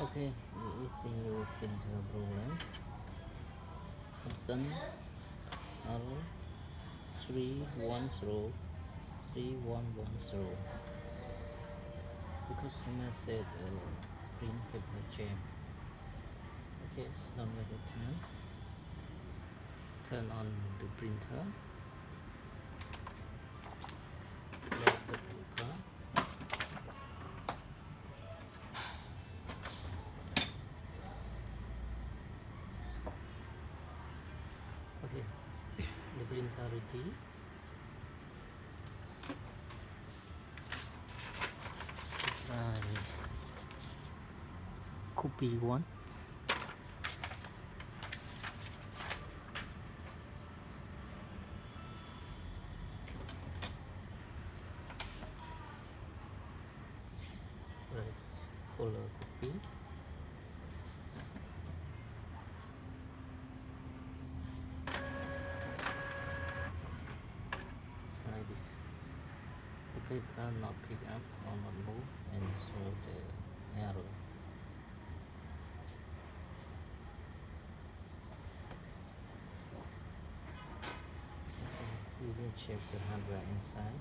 Okay, the printer program. Option R three one zero three one one zero. The customer said uh, print paper jam. Okay, so now we turn turn on the printer. Load the paper. Okay, the printer ready. Let's try one. Press follow copy. like this. The paper not pick up or not move and show the error. We will check the hardware inside.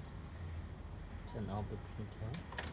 Turn off the printer.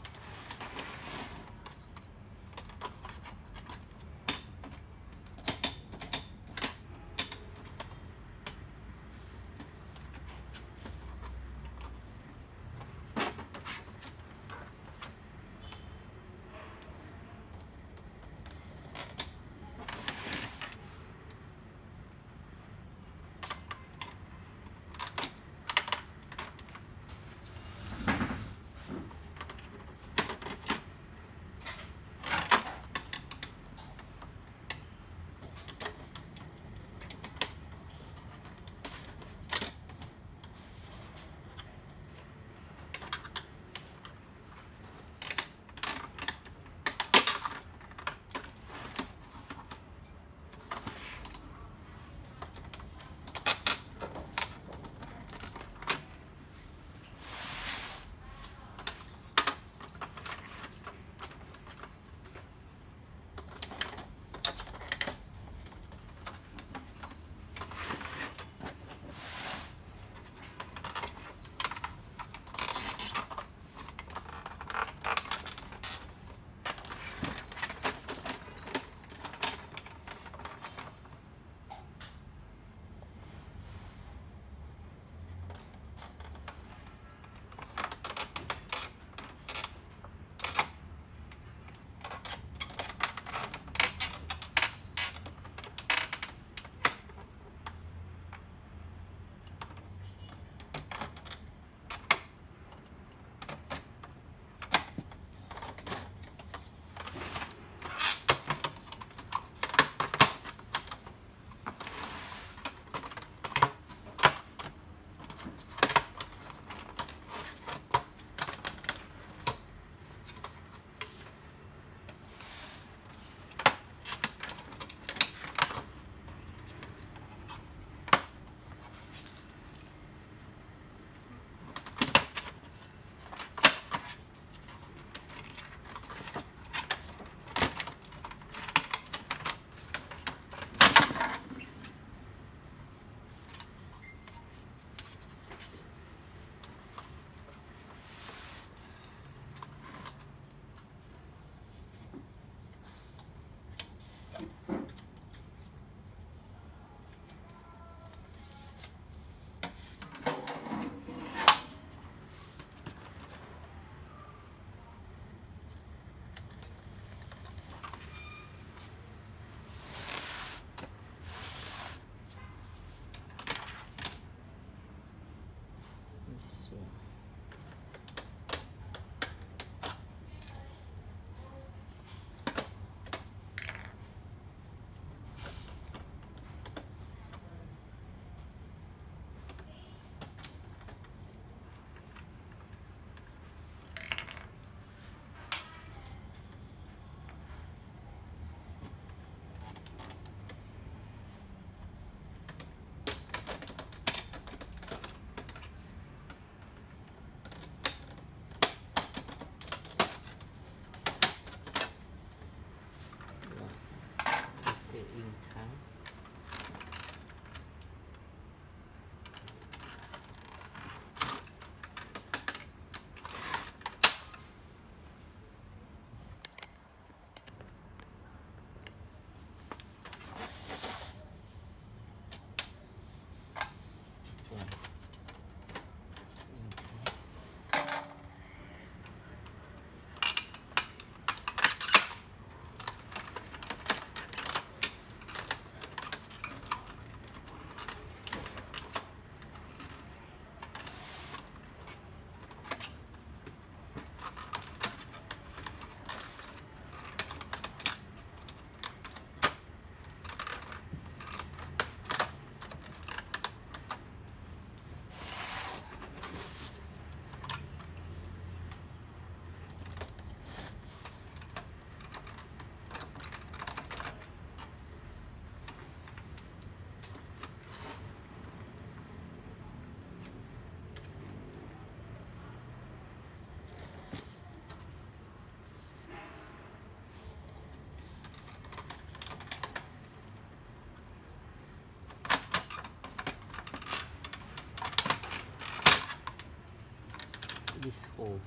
this hole